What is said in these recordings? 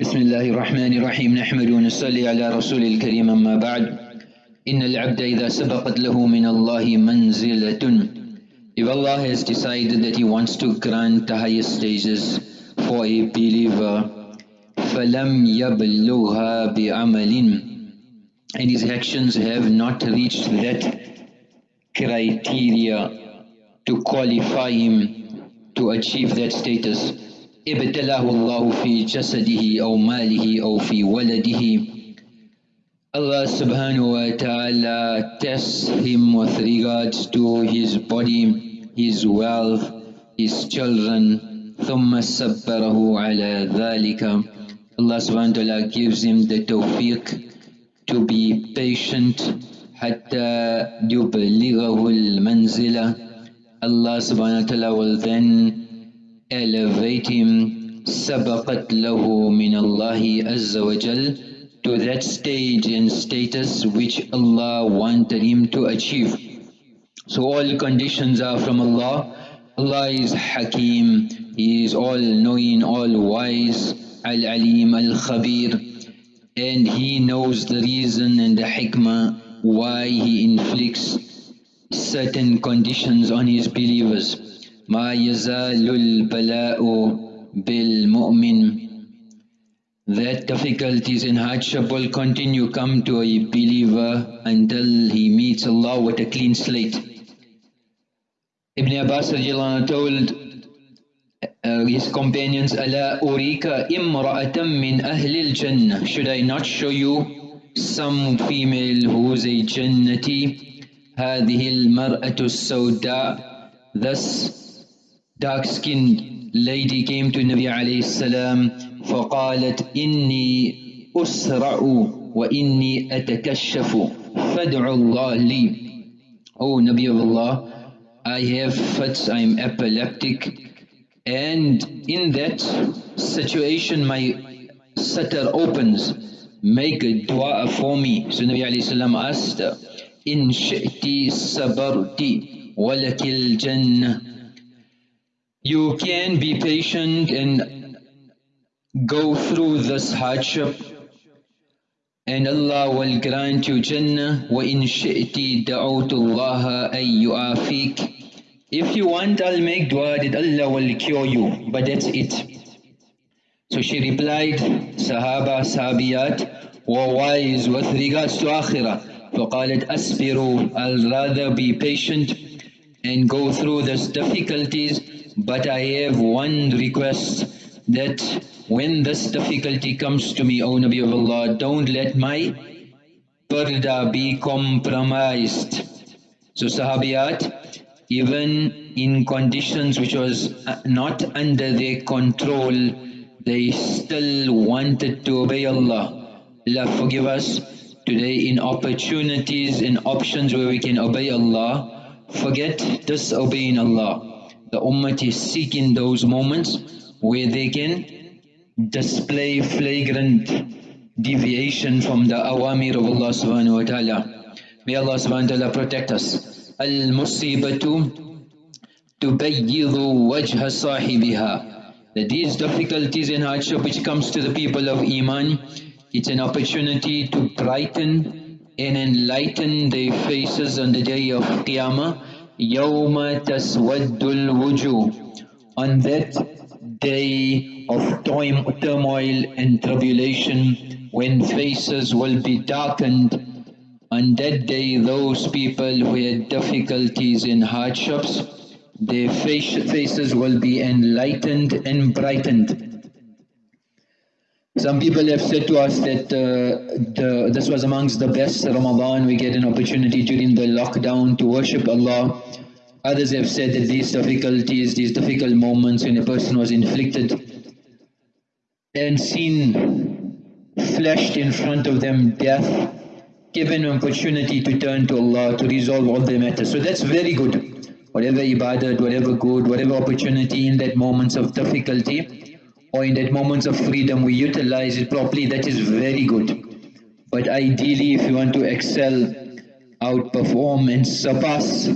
بسم الله الرحمن الرحيم نحمد ونصلي على رسول الكريم أما بعد إن العبد إذا سبقت له من الله منزلة If Allah has decided that He wants to grant the highest stages for a believer فَلَمْ يَبْلُغْهَا بِعَمَلٍ And his actions have not reached that criteria to qualify him to achieve that status. ابتلاه الله في جسده أو ماله أو في ولده Allah subhanahu wa ta'ala tests him with regards to his body, his wealth, his children. ثم صبره على ذلك Allah subhanahu wa ta'ala gives him the tawfiq to be patient حتى يبلغه المنزلة Allah subhanahu wa ta'ala will then elevate him سبقت له من الله عز وجل to that stage and status which Allah wanted him to achieve. So all conditions are from Allah. Allah is Hakim, He is all knowing, all wise, Al Alim, Al Khabir, and He knows the reason and the hikmah why He inflicts certain conditions on His believers. ما يزال البلاء بالمؤمن that difficulties and hardship will continue come to a believer until he meets Allah with a clean slate. Ibn Abbas told uh, his companions, Should I not show you some female who's a Jannati? هذه المرأة السوداء Thus dark-skinned lady came to Nabi alayhi salam فقالت إني أسرع وإني أتكشف فادع الله لي Oh Nabi of Allah, I have fits, I am epileptic and in that situation my satar opens, make a dua for me. So Nabi alayhi salam asked, In shi'ti sabarti walakil jannah. You can be patient and go through this hardship and Allah will grant you Jannah وَإِن شِئْتِ دَعُوتُ اللَّهَ أَن يُعَافِيكَ If you want, I'll make dua that Allah will cure you, but that's it. So she replied, Sahaba, Sahabiyat were wise with regards to Akhirah. فقالت أصبروا I'll rather be patient and go through these difficulties, but I have one request that when this difficulty comes to me, O Nabi of Allah, don't let my parda be compromised. So Sahabiyat, even in conditions which was uh, not under their control, they still wanted to obey Allah. Allah forgive us today in opportunities and options where we can obey Allah, forget disobeying Allah. The Ummah is seeking those moments where they can display flagrant deviation from the awamir of Allah subhanahu wa ta'ala. May Allah subhanahu wa ta'ala protect us. Al-musibatu tubayyidu wajha sahibiha. That these difficulties and hardship which comes to the people of Iman, it's an opportunity to brighten and enlighten their faces on the day of Qiyamah. يَوْمَ تَسْوَدُّ الْوُجُوهِ On that day of turmoil and tribulation when faces will be darkened. On that day those people who had difficulties and hardships, their faces will be enlightened and brightened. Some people have said to us that uh, the, this was amongst the best Ramadan. We get an opportunity during the lockdown to worship Allah Others have said that these difficulties, these difficult moments when a person was inflicted and seen flashed in front of them death, given an opportunity to turn to Allah to resolve all their matters. So that's very good. Whatever ibadat, whatever good, whatever opportunity in that moments of difficulty or in that moments of freedom we utilize it properly, that is very good. But ideally if you want to excel, outperform and surpass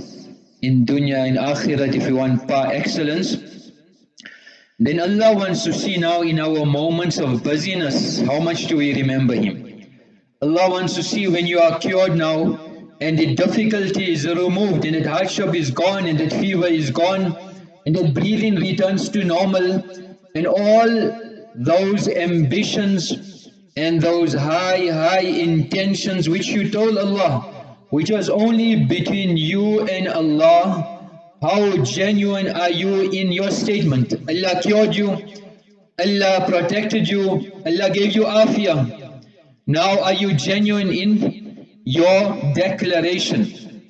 in dunya and akhirat if you want par excellence then Allah wants to see now in our moments of busyness, how much do we remember Him? Allah wants to see when you are cured now and the difficulty is removed and that hardship is gone and that fever is gone and that breathing returns to normal and all those ambitions and those high, high intentions which you told Allah, which was only between you and Allah, how genuine are you in your statement? Allah cured you, Allah protected you, Allah gave you afia. Now are you genuine in your declaration?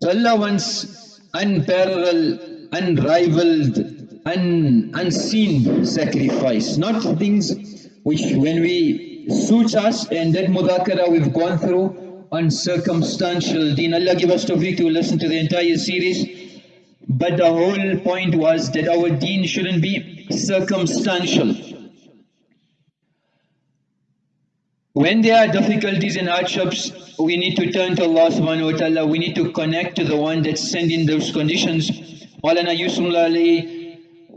So Allah wants unparalleled, unrivaled, un, unseen sacrifice, not things which when we suit us and that mudakara we've gone through on circumstantial deen. Allah give us tawfiq to listen to the entire series. But the whole point was that our deen shouldn't be circumstantial. When there are difficulties and hardships, we need to turn to Allah subhanahu wa ta'ala. We need to connect to the one that's sending those conditions. Maulana Ali,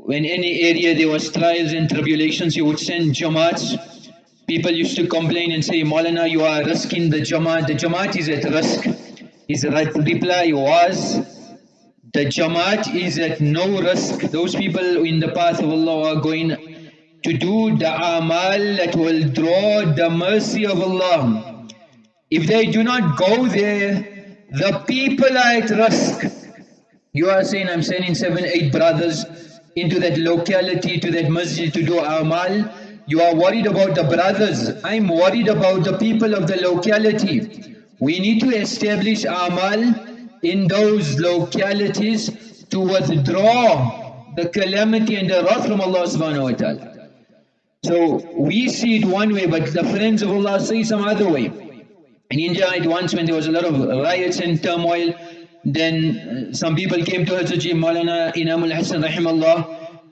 when any area there was trials and tribulations, he would send jamaats. People used to complain and say, Maulana, you are risking the jamaat. The jamaat is at risk. His reply was, the Jamaat is at no risk. Those people in the path of Allah are going to do the amal that will draw the mercy of Allah. If they do not go there, the people are at risk. You are saying, I'm sending seven, eight brothers into that locality, to that masjid to do amal. You are worried about the brothers. I'm worried about the people of the locality. We need to establish amal in those localities to withdraw the calamity and the wrath from Allah subhanahu wa ta'ala. So we see it one way, but the friends of Allah say some other way. In India, it once when there was a lot of riots and turmoil, then uh, some people came to Hazrat Maulana Inamul Hasan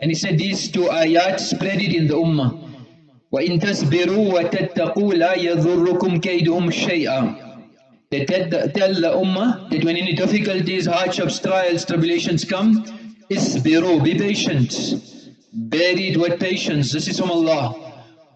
and he said these two ayat spread it in the ummah. وَإِن تَسْبِرُوا وَتَتَّقُوا لَا يَضُرُّكُمْ كَيْدُهُمْ شَيْئًا They tell the, ummah that when any difficulties, hardships, trials, tribulations come, اسْبِرُوا be patient. Buried with patience, this is from Allah.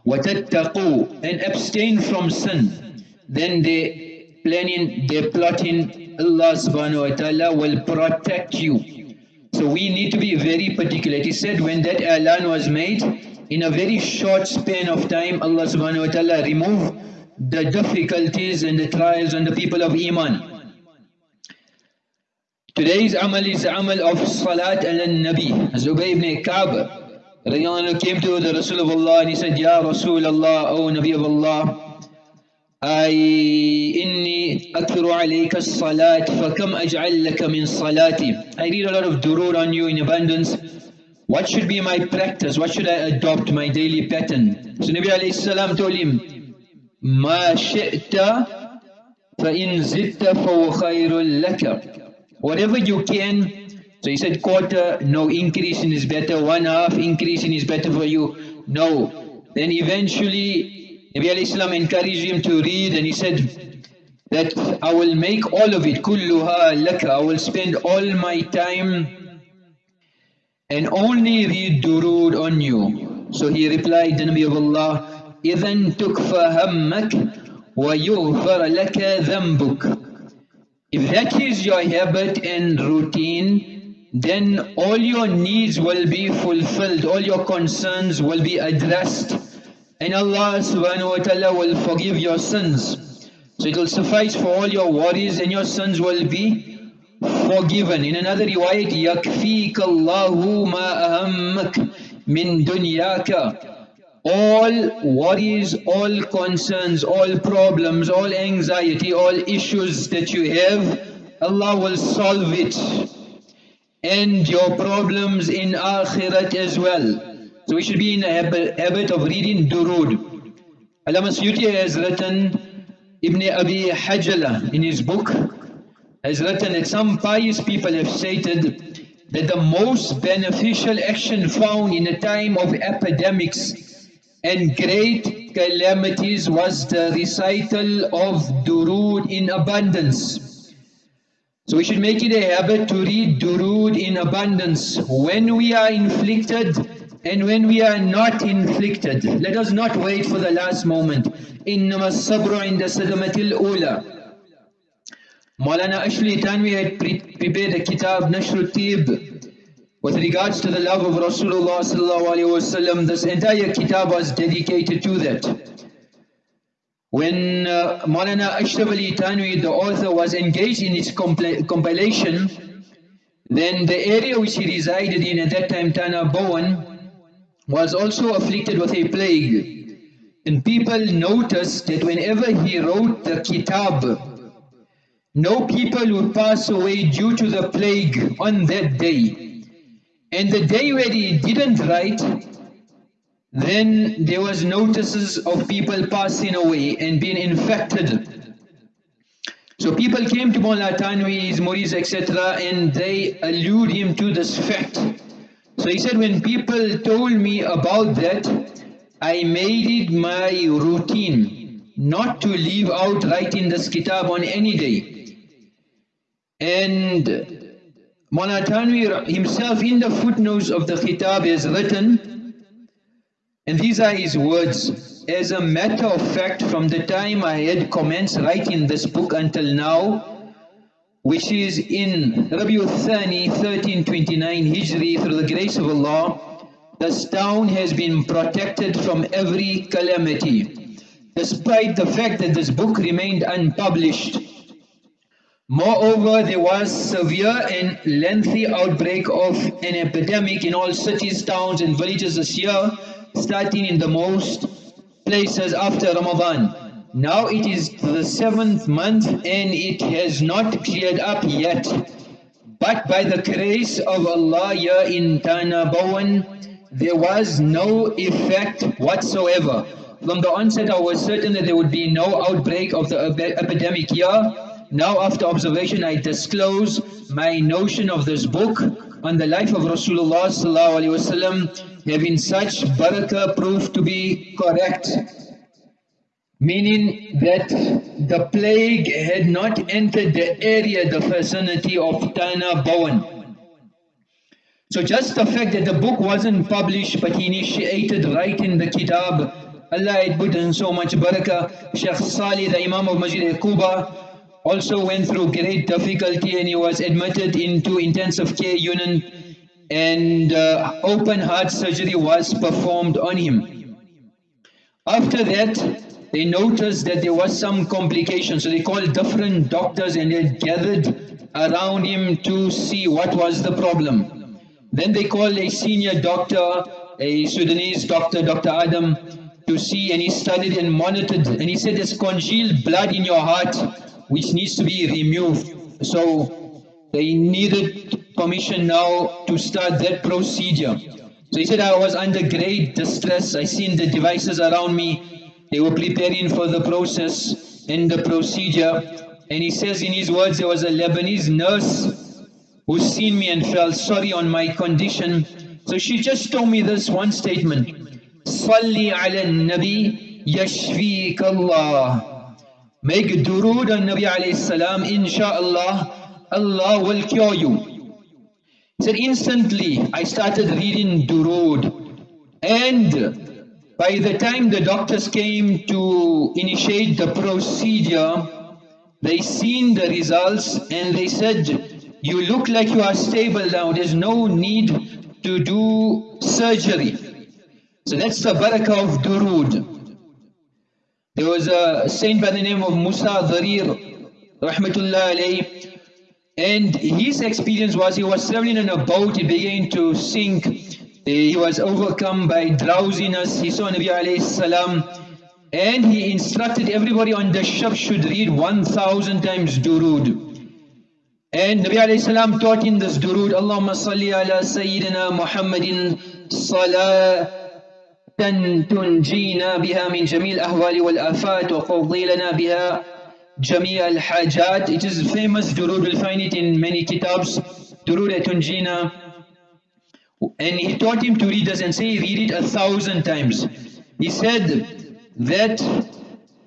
وَتَتَّقُوا and abstain from sin. Then they planning, they plotting, Allah subhanahu wa ta'ala will protect you. So we need to be very particular. He said when that alan was made, in a very short span of time, Allah subhanahu wa ta'ala removed the difficulties and the trials on the people of Iman. Today's amal is amal of salat al-Nabi. Zubayr ibn Ka'b came to the Rasul of Allah and he said, Ya Rasul Allah, O Nabi of Allah, I inni akthuru alayka salat fakam aj'al laka min salati. I read a lot of durur on you in abundance. What should be my practice? What should I adopt my daily pattern? So Nabi alayhi salam told him, ما شئت فإن زدت فهو خير لك whatever you can so he said quarter no increasing is better one half increasing is better for you no then eventually Nabi alayhi salam encouraged him to read and he said that I will make all of it kulluha laka I will spend all my time and only read durud on you so he replied the Nabi of Allah إذا تكفى همك ويغفر لك ذنبك If that is your habit and routine, then all your needs will be fulfilled, all your concerns will be addressed, and Allah subhanahu wa ta'ala will forgive your sins. So it will suffice for all your worries and your sins will be forgiven. In another riwayat, يَكْفِيكَ اللَّهُ مَا أَهَمَّكَ مِن دُنْيَاكَ all worries, all concerns, all problems, all anxiety, all issues that you have, Allah will solve it. And your problems in akhirat as well. So we should be in a habit of reading durud. Allama Suyuti has written, Ibn Abi Hajala in his book, has written that some pious people have stated that the most beneficial action found in a time of epidemics and great calamities was the recital of durood in abundance. So we should make it a habit to read durood in abundance. When we are inflicted and when we are not inflicted. Let us not wait for the last moment. إِنَّمَا الصَّبْرُ عِنْدَ صَدْمَةِ الْأُولَى Maulana Ashli Tanvi had prepared a kitab, Nashrul Tib, with regards to the love of Rasulullah. This entire kitab was dedicated to that. When uh, Maulana Ashraf Ali the author, was engaged in its compilation, then the area which he resided in at that time, Thana Bhawan, was also afflicted with a plague. And people noticed that whenever he wrote the kitab, no people would pass away due to the plague on that day. And the day where he didn't write, then there was notices of people passing away and being infected. So people came to Mullah Tanwi, his Muris, etc. and they allude him to this fact. So he said, when people told me about that, I made it my routine not to leave out writing this kitab on any day. And Mawlana himself in the footnotes of the kitab has written, and these are his words, as a matter of fact from the time I had commenced writing this book until now, which is in Rabiul Thani 1329 Hijri through the grace of Allah, this town has been protected from every calamity. Despite the fact that this book remained unpublished, Moreover, there was severe and lengthy outbreak of an epidemic in all cities, towns and villages this year, starting in the most places after Ramadan. Now it is the seventh month and it has not cleared up yet. But by the grace of Allah here in Thana Bhawan, there was no effect whatsoever. From the onset I was certain that there would be no outbreak of the epidemic here, now after observation I disclose my notion of this book on the life of Rasulullah having such barakah proved to be correct. Meaning that the plague had not entered the area, the vicinity of Thana Bhawan. So just the fact that the book wasn't published but he initiated writing the kitab, Allah had put in so much barakah. Shaykh Salih, the Imam of Masjid Quba, also went through great difficulty and he was admitted into intensive care unit and uh, open heart surgery was performed on him. After that, they noticed that there was some complication, so they called different doctors and they gathered around him to see what was the problem. Then they called a senior doctor, a Sudanese doctor, Dr. Adam, to see and he studied and monitored and he said there's congealed blood in your heart which needs to be removed. So they needed permission now to start that procedure. So he said, I was under great distress. I seen the devices around me. They were preparing for the process and the procedure. And he says in his words, there was a Lebanese nurse who seen me and felt sorry on my condition. So she just told me this one statement. Salli ala nabi Allah. Make durood on Nabi alayhi salam, inshallah, Allah will cure you said so instantly I started reading Durood and by the time the doctors came to initiate the procedure, they seen the results and they said, you look like you are stable now, there's no need to do surgery. So that's the barakah of durood. There was a saint by the name of Musa Dharir, rahmatullah alayhi, and his experience was he was traveling in a boat, he began to sink, he was overcome by drowsiness, he saw Nabi alayhi salam, and he instructed everybody on the ship should read 1000 times durood. And Nabi alayhi salam taught in this durood, Allahumma salli ala Sayyidina Muhammadin salat تنجينا بها من جميع الأهوال والآفات وقضي لنا بها جميع الحاجات It is famous Durud will find it in many kitabs Durud تنجينا and he taught him to read this and say read it a thousand times he said that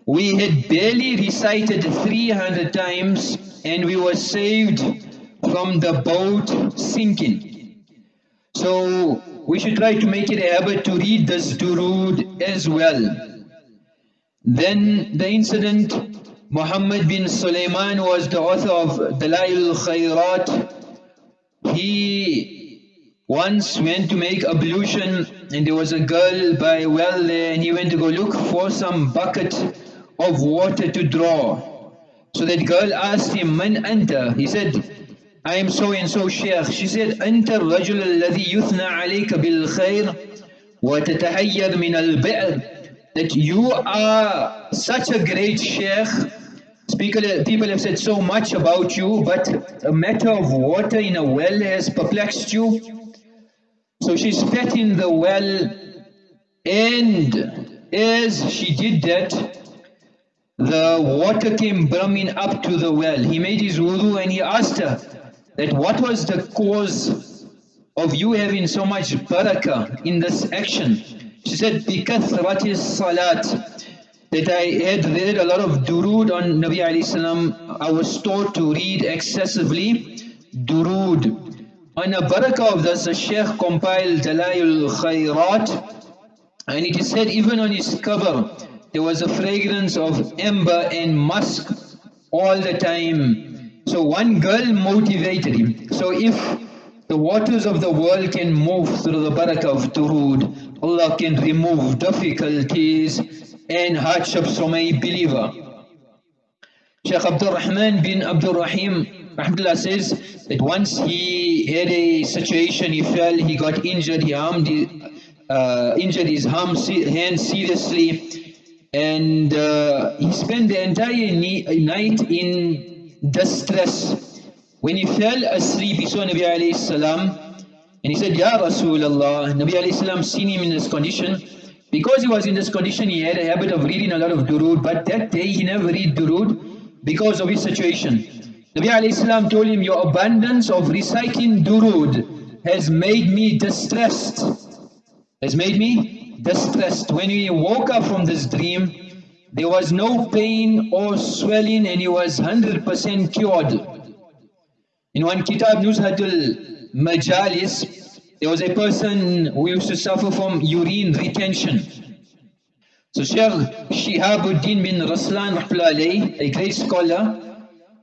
we had barely recited 300 times and we were saved from the boat sinking So we should try to make it a habit to read this durood as well. Then the incident, Muhammad bin Sulaiman was the author of Dalail Khairat. He once went to make ablution and there was a girl by a well there and he went to go look for some bucket of water to draw. So that girl asked him, Man anta? He said, I am so and so sheikh. She said, أنت الرجل الذي يثنى عليك بالخير وتتهير من البئر that you are such a great sheikh. People have said so much about you, but a matter of water in a well has perplexed you. So she spat in the well, and as she did that, the water came brimming up to the well. He made his wudu and he asked her that what was the cause of you having so much barakah in this action. She said, بِكَثْرَةِ salat that I had read a lot of durood on Nabi alayhi salam. I was taught to read excessively durood. On the barakah of this, the Shaykh compiled Dalail Khairat and it is said even on his cover there was a fragrance of amber and musk all the time. So one girl motivated him. So if the waters of the world can move through the barakah of durood, Allah can remove difficulties and hardships from a believer. Shaykh Abdul Rahman bin Abdul Rahim Rahmatullah says that once he had a situation, he fell, he got injured, he harmed, uh, injured his arm, hand seriously, and uh, he spent the entire night in distress. When he fell asleep, he saw Nabi salam, and he said, Ya Rasulullah, Nabi salam seen him in this condition. Because he was in this condition, he had a habit of reading a lot of durood, but that day he never read durood because of his situation. Nabi alayhi told him, your abundance of reciting durood has made me distressed. Has made me distressed. When he woke up from this dream, there was no pain or swelling and he was 100% cured. In one kitab, Nuzhatul Majalis, there was a person who used to suffer from urine retention. So Shaykh Shihabuddin bin Raslan, a great scholar,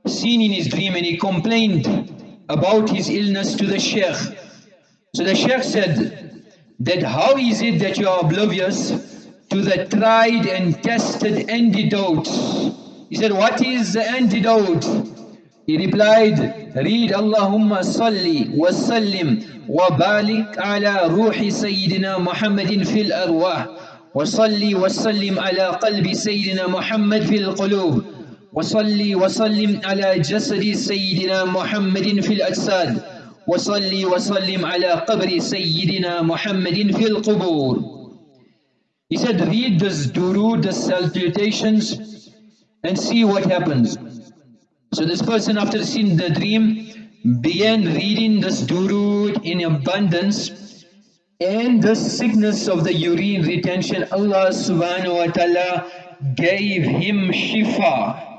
seen in his dream and he complained about his illness to the sheikh. So the sheikh said that how is it that you are oblivious to the tried and tested antidote? He said, what is the antidote? He replied, read Allahumma salli wa sallim wa balik ala ruhi Sayyidina Muhammadin fil arwah wa salli wa sallim ala qalbi Sayyidina Muhammad fil qulub وصلي وسلم على جسد سيدنا محمد في الأجساد وصلي وسلم على قبر سيدنا محمد في القبور He said read this durood, the salutations and see what happens. So this person after seeing the dream began reading this durood in abundance and the sickness of the urine retention Allah subhanahu wa ta'ala gave him shifa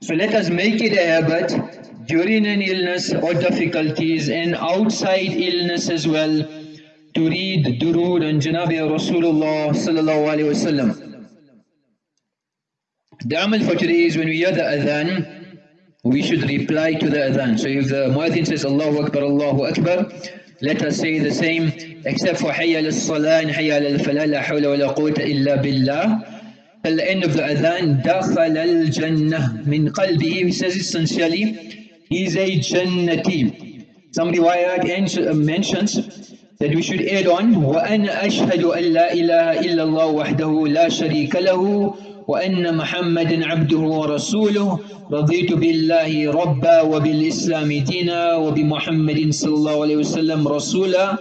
So let us make it a habit during an illness or difficulties and outside illness as well to read durood and Janabi Rasulullah sallallahu alayhi wasallam. The amal for today is when we hear the adhan, we should reply to the adhan. So if the muadhin says Allahu Akbar, Allahu Akbar, let us say the same except for hayya al-salah and hayya al-falah, la hawla wa la quwwata illa billah. The adhan, دَخَلَ الْجَنَّةِ مِنْ قَلْبِهِ He says essentially, he's a Jannati. Some riwayat mentions that we should add on, وَأَنَا أَشْهَدُ أَن لَا إِلَهَ إِلَّا اللَّهُ وَحْدَهُ لَا شَرِيكَ لَهُ وأن محمدا عبده ورسوله. رضيت بالله ربا وبالإسلام دينا وبمحمد صلى الله عليه وسلم رسولا.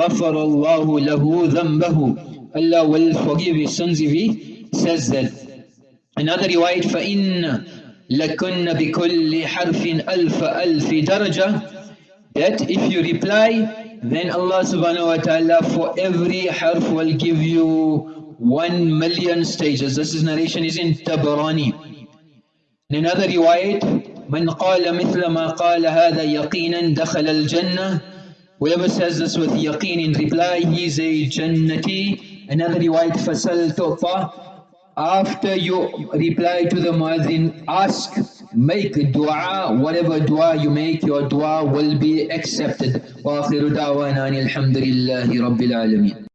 غفر الله له ذنبه. Allah will forgive his sins if he says that another riwayat فَإِنَّ لَكُنَّ بِكُلِّ حَرْفٍ أَلْفَ أَلْفِ دَرَجَةٍ that if you reply then Allah subhanahu wa ta'ala for every harf will give you one million stages this is narration is in Tabarani in another riwayat من قال مثل ما قال هذا يقينا دخل الجنة Whoever says this with yaqeen in reply, he is a jannati. Another riwayat, tu'ta. After you reply to the muadhin, ask, make dua, whatever dua you make, your dua will be accepted. وآخر دعوانا الحمد لله رب العالمين